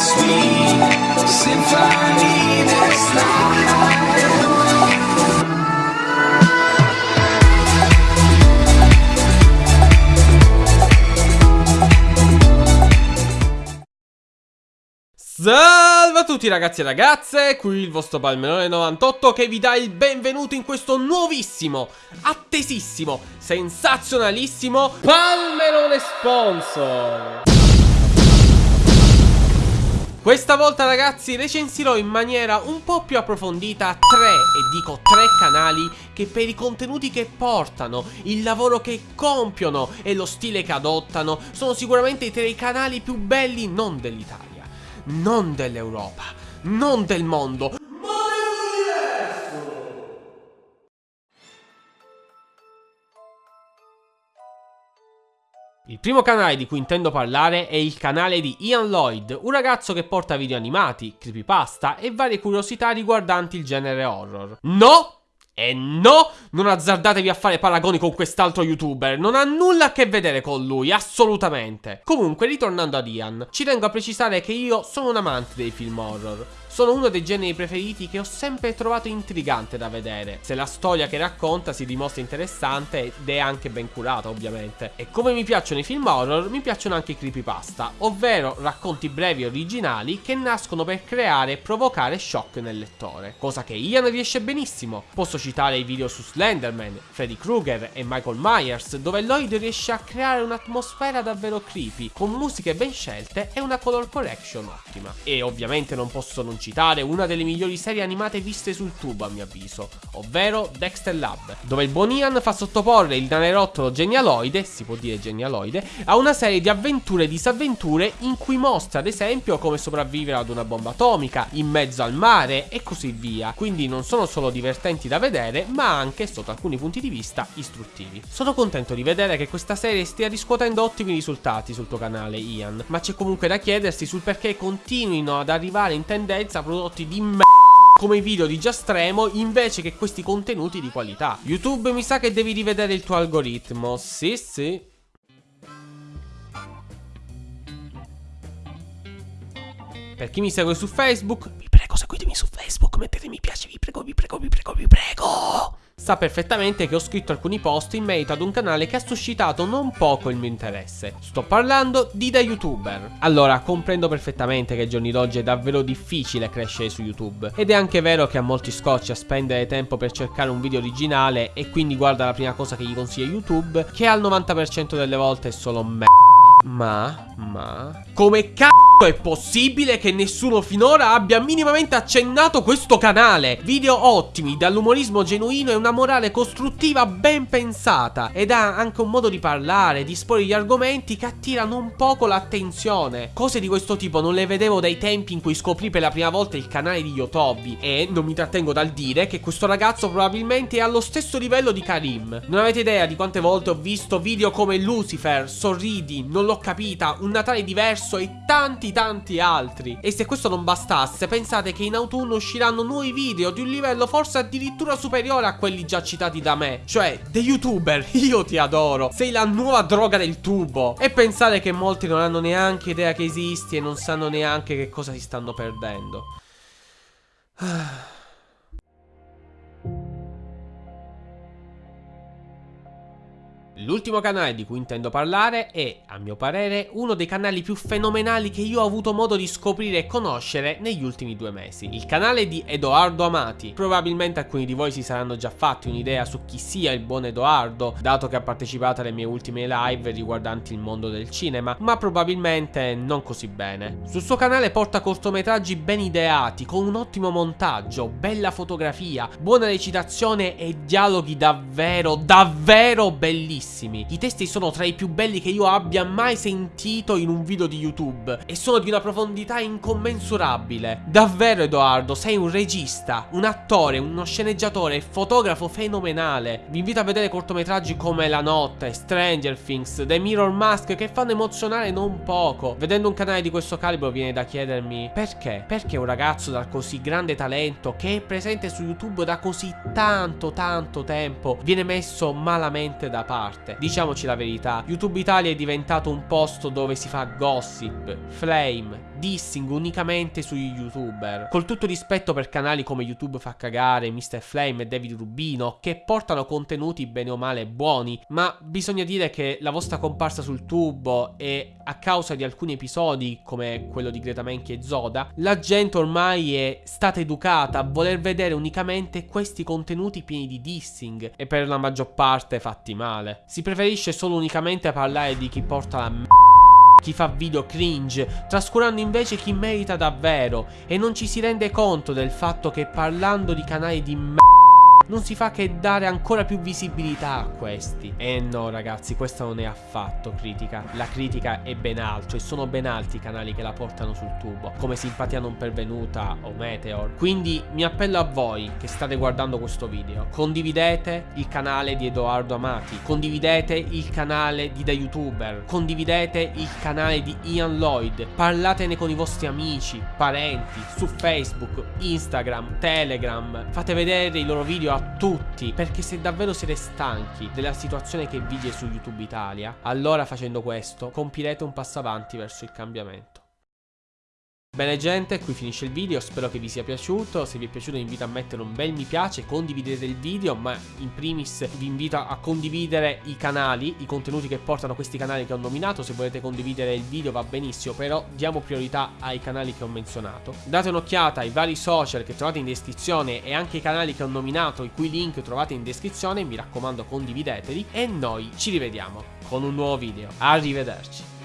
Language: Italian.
sweet symphony this life. Salve a tutti ragazzi e ragazze, qui il vostro Palmerone98 che vi dà il benvenuto in questo nuovissimo, attesissimo, sensazionalissimo Palmerone Sponsor questa volta ragazzi recensirò in maniera un po' più approfondita tre, e dico tre canali che per i contenuti che portano, il lavoro che compiono e lo stile che adottano sono sicuramente i tre canali più belli non dell'Italia, non dell'Europa, non del mondo, Il primo canale di cui intendo parlare è il canale di Ian Lloyd, un ragazzo che porta video animati, creepypasta e varie curiosità riguardanti il genere horror. No! E no, non azzardatevi a fare paragoni con quest'altro youtuber, non ha nulla a che vedere con lui, assolutamente. Comunque, ritornando ad Ian, ci tengo a precisare che io sono un amante dei film horror. Sono uno dei generi preferiti che ho sempre trovato intrigante da vedere, se la storia che racconta si dimostra interessante ed è anche ben curata ovviamente. E come mi piacciono i film horror, mi piacciono anche i creepypasta, ovvero racconti brevi e originali che nascono per creare e provocare shock nel lettore, cosa che Ian riesce benissimo. Posso citare i video su Slenderman, Freddy Krueger e Michael Myers, dove Lloyd riesce a creare un'atmosfera davvero creepy, con musiche ben scelte e una color correction ottima. E ovviamente non posso non citare una delle migliori serie animate viste sul tubo a mio avviso, ovvero Dexter Lab, dove il buon Ian fa sottoporre il nanerottolo genialoide, si può dire genialoide, a una serie di avventure e disavventure in cui mostra ad esempio come sopravvivere ad una bomba atomica, in mezzo al mare e così via, quindi non sono solo divertenti da vedere ma anche sotto alcuni punti di vista istruttivi. Sono contento di vedere che questa serie stia riscuotendo ottimi risultati sul tuo canale Ian, ma c'è comunque da chiedersi sul perché continuino ad arrivare in tendenza prodotti di m***a come i video di Giastremo invece che questi contenuti di qualità. YouTube mi sa che devi rivedere il tuo algoritmo. Sì, sì. Per chi mi segue su Facebook, vi seguitemi su Facebook, mettete mi piace, vi prego, vi prego, vi prego, vi prego. Sa perfettamente che ho scritto alcuni post in merito ad un canale che ha suscitato non poco il mio interesse. Sto parlando di da youtuber. Allora, comprendo perfettamente che ai giorni d'oggi è davvero difficile crescere su YouTube. Ed è anche vero che a molti scoccia spendere tempo per cercare un video originale e quindi guarda la prima cosa che gli consiglia YouTube, che al 90% delle volte è solo me. Ma, ma... Come c***o è possibile che nessuno finora abbia minimamente accennato questo canale? Video ottimi, dall'umorismo genuino e una morale costruttiva ben pensata. Ed ha anche un modo di parlare, di esporre gli argomenti che attirano un poco l'attenzione. Cose di questo tipo non le vedevo dai tempi in cui scoprì per la prima volta il canale di Yotobi. E non mi trattengo dal dire che questo ragazzo probabilmente è allo stesso livello di Karim. Non avete idea di quante volte ho visto video come Lucifer, Sorridi, Non l'ho capita, Un Natale diverso e tanti tanti altri. E se questo non bastasse, pensate che in autunno usciranno nuovi video di un livello forse addirittura superiore a quelli già citati da me. Cioè, dei youtuber, io ti adoro. Sei la nuova droga del tubo. E pensare che molti non hanno neanche idea che esisti e non sanno neanche che cosa si stanno perdendo. Ah. L'ultimo canale di cui intendo parlare è, a mio parere, uno dei canali più fenomenali che io ho avuto modo di scoprire e conoscere negli ultimi due mesi. Il canale di Edoardo Amati. Probabilmente alcuni di voi si saranno già fatti un'idea su chi sia il buon Edoardo, dato che ha partecipato alle mie ultime live riguardanti il mondo del cinema, ma probabilmente non così bene. Sul suo canale porta cortometraggi ben ideati, con un ottimo montaggio, bella fotografia, buona recitazione e dialoghi davvero, davvero bellissimi bellissimi. I testi sono tra i più belli che io abbia mai sentito in un video di YouTube e sono di una profondità incommensurabile. Davvero Edoardo, sei un regista, un attore, uno sceneggiatore e fotografo fenomenale. Vi invito a vedere cortometraggi come La notte, Stranger Things, The Mirror Mask che fanno emozionare non poco. Vedendo un canale di questo calibro viene da chiedermi perché? Perché un ragazzo dal così grande talento che è presente su YouTube da così tanto tanto tempo viene messo malamente da parte? Parte. Diciamoci la verità, YouTube Italia è diventato un posto dove si fa gossip, flame, dissing unicamente sugli youtuber. Col tutto rispetto per canali come YouTube fa cagare, Mr. Flame e David Rubino, che portano contenuti bene o male buoni, ma bisogna dire che la vostra comparsa sul tubo e a causa di alcuni episodi, come quello di Greta Menchi e Zoda, la gente ormai è stata educata a voler vedere unicamente questi contenuti pieni di dissing e per la maggior parte fatti male. Si preferisce solo unicamente parlare di chi porta la m***a chi fa video cringe, trascurando invece chi merita davvero e non ci si rende conto del fatto che parlando di canali di m***a non si fa che dare ancora più visibilità a questi. E no ragazzi, questa non è affatto critica. La critica è ben altro e sono ben altri i canali che la portano sul tubo, come Simpatia non pervenuta o Meteor. Quindi mi appello a voi che state guardando questo video, condividete il canale di Edoardo Amati, condividete il canale di Da Youtuber, condividete il canale di Ian Lloyd, parlatene con i vostri amici, parenti, su Facebook, Instagram, Telegram, fate vedere i loro video tutti perché se davvero siete stanchi della situazione che vige su YouTube Italia allora facendo questo compirete un passo avanti verso il cambiamento Bene gente, qui finisce il video, spero che vi sia piaciuto, se vi è piaciuto vi invito a mettere un bel mi piace, condividete il video, ma in primis vi invito a condividere i canali, i contenuti che portano questi canali che ho nominato, se volete condividere il video va benissimo, però diamo priorità ai canali che ho menzionato. Date un'occhiata ai vari social che trovate in descrizione e anche ai canali che ho nominato, i cui link trovate in descrizione, mi raccomando condivideteli e noi ci rivediamo con un nuovo video. Arrivederci.